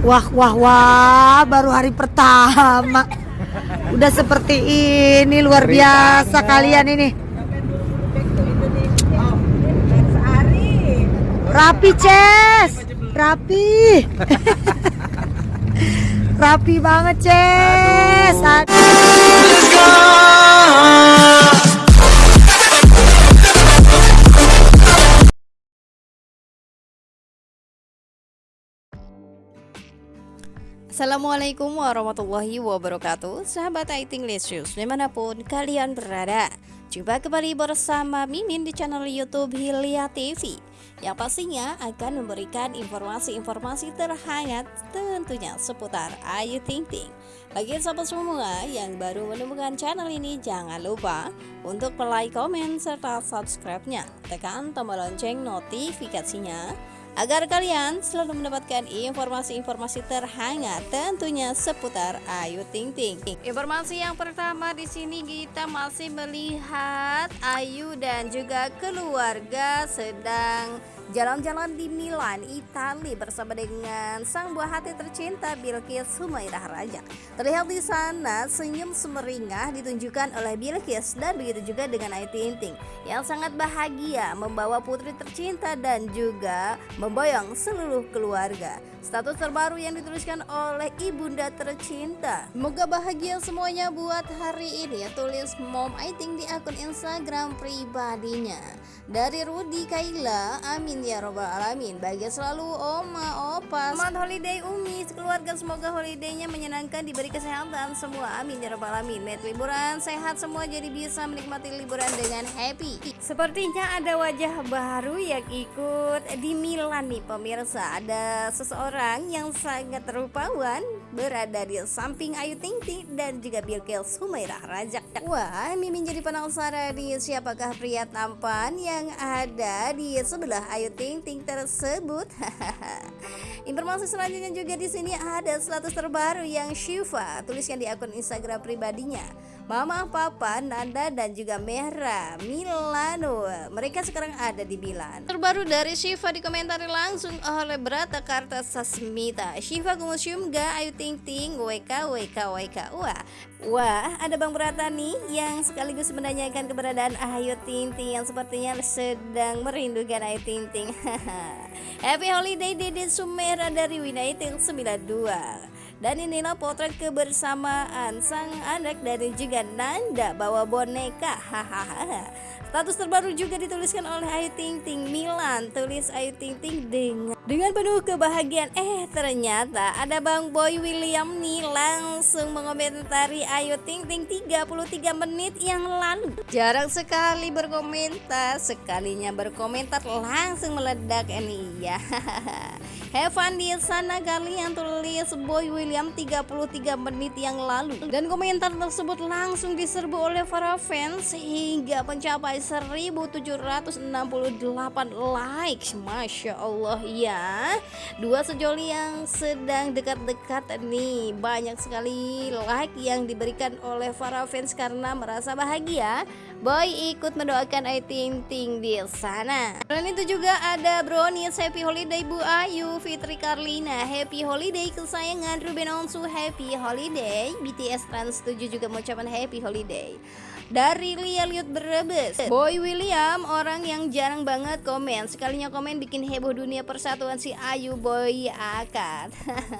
Wah, wah, wah, baru hari pertama. Udah seperti ini, luar biasa kalian ini. Rapi, Ces. Rapi. Rapi banget, Ces. Assalamualaikum warahmatullahi wabarakatuh. Sahabat Aiting Lesius di mana pun kalian berada Jumpa kembali bersama Mimin di channel Youtube Hilya TV Yang pastinya akan memberikan informasi-informasi terhangat tentunya seputar Ayu Ting Ting Bagi sahabat semua yang baru menemukan channel ini Jangan lupa untuk like, komen, serta subscribe-nya. Tekan tombol lonceng notifikasinya agar kalian selalu mendapatkan informasi-informasi terhangat tentunya seputar Ayu Ting Ting. Informasi yang pertama di sini kita masih melihat Ayu dan juga keluarga sedang Jalan-jalan di Milan, Italia bersama dengan sang buah hati tercinta Bilqis Humairah Raja. Terlihat di sana senyum semeringah ditunjukkan oleh Bilqis dan begitu juga dengan Ayu Ting yang sangat bahagia membawa putri tercinta dan juga memboyong seluruh keluarga. Status terbaru yang dituliskan oleh ibunda tercinta. Semoga bahagia semuanya buat hari ini ya tulis Mom I think di akun Instagram pribadinya. Dari Rudi Kaila, amin ya robbal alamin. Bahagia selalu oma, opa, selamat holiday Umi, keluarga semoga holidaynya menyenangkan, diberi kesehatan semua, amin ya robbal alamin. Met liburan sehat semua jadi bisa menikmati liburan dengan happy. Sepertinya ada wajah baru yang ikut di Milan nih pemirsa. Ada seseorang yang sangat rupawan berada di samping Ayu Ting Ting dan juga Bilqis Humairah Rajak. Wah, Mimin jadi penasaran nih siapakah pria tampan yang yang ada di sebelah Ayu Ting Ting tersebut. Informasi selanjutnya juga di sini ada status terbaru yang Shiva tuliskan di akun Instagram pribadinya. Mama, Papa, Nanda, dan juga Mehra Milano. Mereka sekarang ada di Milan. Terbaru dari Shiva dikomentari langsung oleh Brata Karta Sasmita Shiva ke museum ga? Ayu Ting Ting. WK WK WK Wah, wah ada Bang Brata nih yang sekaligus menanyakan keberadaan Ayu Ting Ting Yang sepertinya sedang merindukan Ayu Ting Ting. Happy Holiday Dede Sumera dari Winaiting 92 dan inilah potret kebersamaan sang anak dari juga Nanda bawa boneka. Hahaha. Status terbaru juga dituliskan oleh Ayu Ting Ting Milan. Tulis Ayu Ting Ting dengan dengan penuh kebahagiaan. Eh ternyata ada Bang Boy William nih langsung mengomentari Ayu Ting Ting 33 menit yang lalu. Jarang sekali berkomentar. Sekalinya berkomentar langsung meledak ini. Ya Heaven di sana kalian tulis Boy William 33 menit yang lalu. Dan komentar tersebut langsung diserbu oleh para fans hingga mencapai 1768 likes. Masya Allah ya dua sejoli yang sedang dekat-dekat nih. Banyak sekali like yang diberikan oleh para fans karena merasa bahagia. Boy ikut mendoakan Ayu Ting Ting di sana. Dan itu juga ada Brownies Happy Holiday Bu Ayu, Fitri Karlina. Happy Holiday kesayangan. Ruben Onsu Happy Holiday, BTS Trans 7 juga mengucapkan Happy Holiday. Dari Lia Liut Brebes. Boy William orang yang jarang banget komen. Sekalinya komen bikin heboh dunia persatuan si Ayu Boy akad.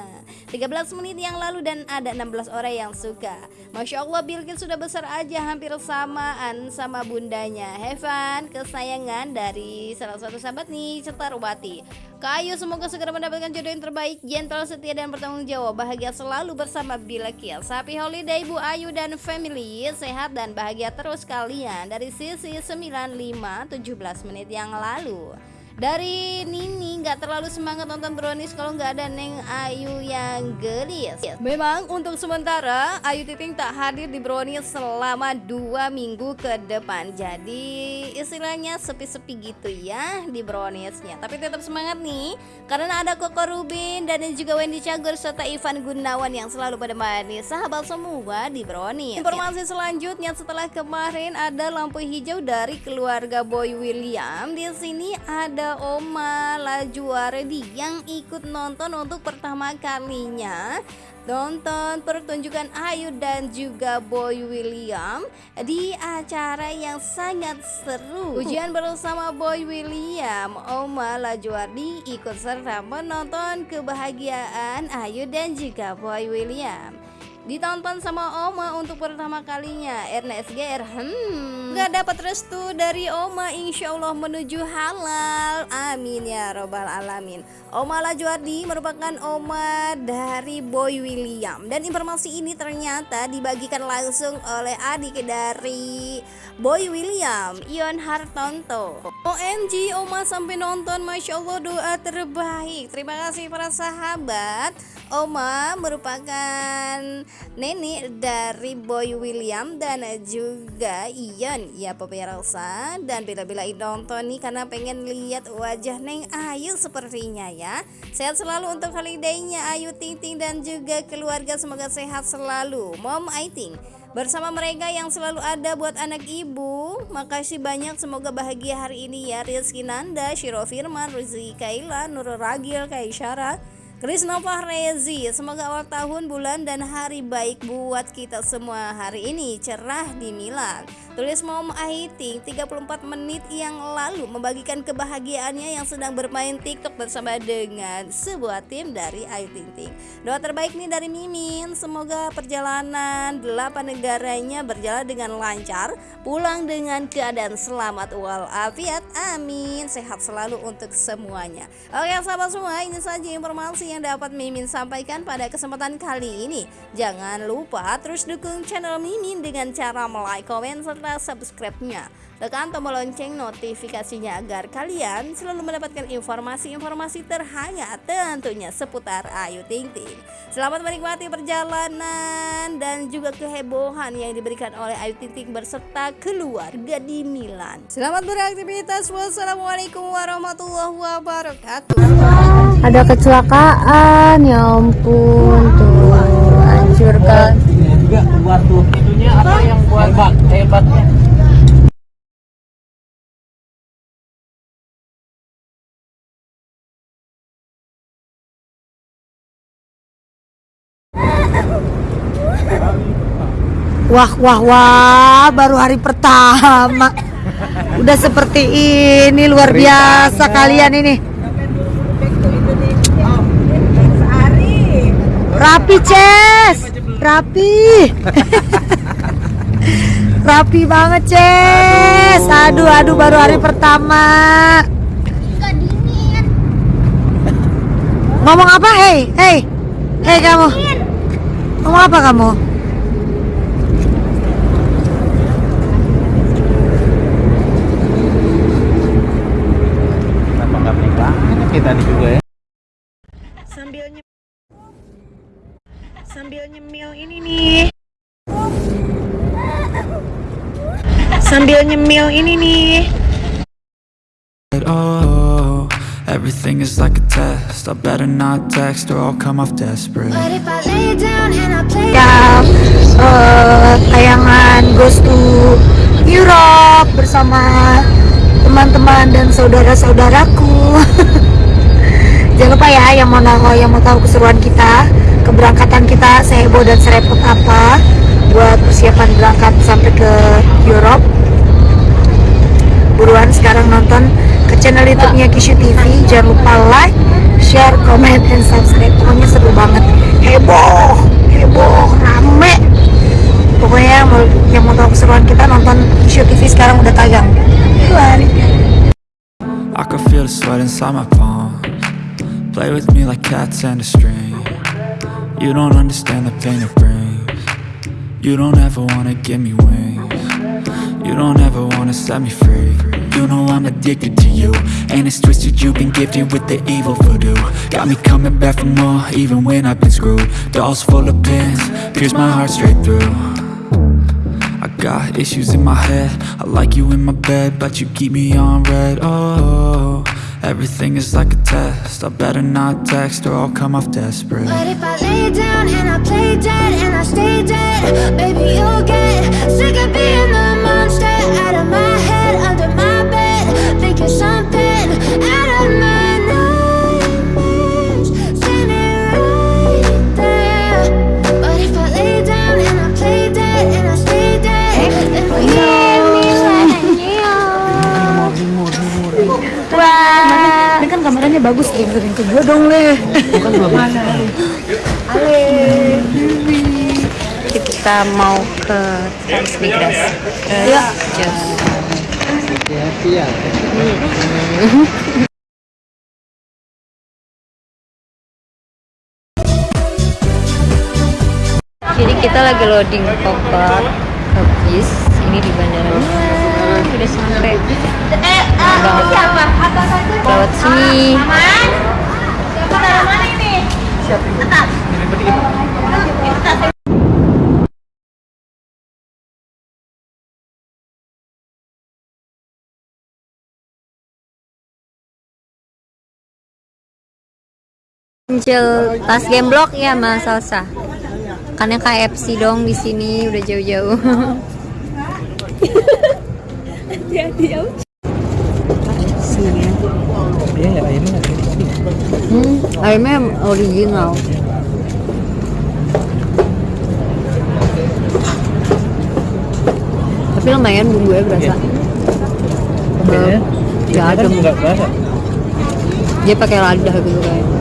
13 menit yang lalu dan ada 16 orang yang suka. Masya Allah Bilkis sudah besar aja hampir samaan sama bundanya. Heaven kesayangan dari salah satu sahabat nih Cetarwati Kayu semoga segera mendapatkan jodoh yang terbaik, gentle, setia dan bertanggung jawab, bahagia selalu bersama Bila Kiel. Happy holiday Bu Ayu dan family, sehat dan bahagia terus kalian. Dari sisi 95 17 menit yang lalu dari Nini nggak terlalu semangat nonton Brownies kalau nggak ada Neng Ayu yang gelis. Memang untuk sementara Ayu Ting tak hadir di Brownies selama dua minggu ke depan. Jadi istilahnya sepi-sepi gitu ya di Browniesnya. Tapi tetap semangat nih karena ada Koko Rubin dan juga Wendy Cagur serta Ivan Gunawan yang selalu pada manis sahabat semua di Brownies. Informasi selanjutnya setelah kemarin ada lampu hijau dari keluarga Boy William di sini ada juga Oma Lajuardi yang ikut nonton untuk pertama kalinya. Nonton pertunjukan Ayu dan juga Boy William di acara yang sangat seru. Ujian bersama Boy William, Oma Lajuardi ikut serta menonton kebahagiaan Ayu dan juga Boy William ditonton sama Oma untuk pertama kalinya. RNSGR hmm. Gak dapat restu dari Oma insya Allah menuju halal. Amin ya robbal alamin. Oma Lajuardi merupakan Oma dari Boy William. Dan informasi ini ternyata dibagikan langsung oleh adik dari Boy William Ion Hartonto OMG Oma sampai nonton. Masya Allah doa terbaik. Terima kasih para sahabat. Oma merupakan nenek dari Boy William dan juga Ian. Ya pemirsa dan bila-bila nonton nih karena pengen lihat wajah Neng Ayu sepertinya ya. Sehat selalu untuk holidaynya Ayu Ting Ting dan juga keluarga. Semoga sehat selalu. Mom Aiting bersama mereka yang selalu ada buat anak ibu. Makasih banyak. Semoga bahagia hari ini ya. Rizky Nanda Shiro Firman Rizky Kaila Nurul Ragil Kaisyara Krisna Fahrezi, semoga awal tahun, bulan, dan hari baik buat kita semua hari ini cerah di Milan. Tulis Mom Aiting 34 menit yang lalu membagikan kebahagiaannya yang sedang bermain TikTok bersama dengan sebuah tim dari Ayu Ting Ting. Doa terbaik nih dari Mimin, semoga perjalanan delapan negaranya berjalan dengan lancar, pulang dengan keadaan selamat walafiat. Amin. Sehat selalu untuk semuanya. Oke, sahabat semua, ini saja informasi yang dapat Mimin sampaikan pada kesempatan kali ini. Jangan lupa terus dukung channel Mimin dengan cara like, komen, serta subscribe-nya. Tekan tombol lonceng notifikasinya agar kalian selalu mendapatkan informasi-informasi terhangat tentunya seputar Ayu Ting Ting. Selamat menikmati perjalanan dan juga kehebohan yang diberikan oleh Ayu Ting Ting berserta keluarga di Milan. Selamat beraktivitas. Wassalamualaikum warahmatullahi wabarakatuh. Ada kecelakaan, ya ampun tuh hancurkan. juga buat tuh itunya apa yang buat hebat hebatnya Wah, wah, wah, baru hari pertama. Udah seperti ini, luar biasa kalian ini. Rapi, Ces. Rapi. Rapi banget, Ces. Aduh, aduh, baru hari pertama. Ngomong apa? Hei, hei. Hei kamu. Ngomong apa kamu? kenapa nggak pelan kita nih juga ya sambil nyem sambil nyemil ini nih sambil nyemil ini nih Oh, everything is like a test. I better not text or I'll come off desperate. But if I lay down and I play ya eh, tayangan Goes to Europe bersama teman-teman dan saudara-saudaraku jangan lupa ya yang mau tahu yang mau tahu keseruan kita keberangkatan kita seheboh dan serepot apa buat persiapan berangkat sampai ke Europe buruan sekarang nonton ke channel YouTube-nya Kishu TV. Jangan lupa like, share, comment, and subscribe. Pokoknya seru banget. Heboh, heboh, rame. Pokoknya yang mau tahu keseruan kita nonton Kishu TV sekarang udah tayang. Lari. I can feel the sweat inside my palms. Play with me like cats and a string. You don't understand the pain it brings. You don't ever wanna give me wings. You don't ever wanna set me free. You know I'm addicted to you. And it's twisted, you've been gifted with the evil voodoo. Got me coming back for more, even when I've been screwed. Dolls full of pins, pierce my heart straight through. I got issues in my head I like you in my bed But you keep me on red Oh, everything is like a test. I better not text or I'll come off desperate. But if I lay down and I play dead and I stay dead, baby, you'll get bagus sering-sering ke gue dong leh mana Ale Kita mau ke transmigrasi. ya Hati-hati ya. Jadi kita lagi loading koper ke bis. Ini di bandara. Wah, udah sampai. Banget. Lewat sini. Muncul tas game block ya Mas Salsa. Karena KFC dong di sini udah jauh-jauh. Iya ya. Hmm, ayamnya original. Tapi lumayan bumbunya berasa. Kayaknya Nggak ada. Enggak berasa. Dia pakai lada gitu kayak.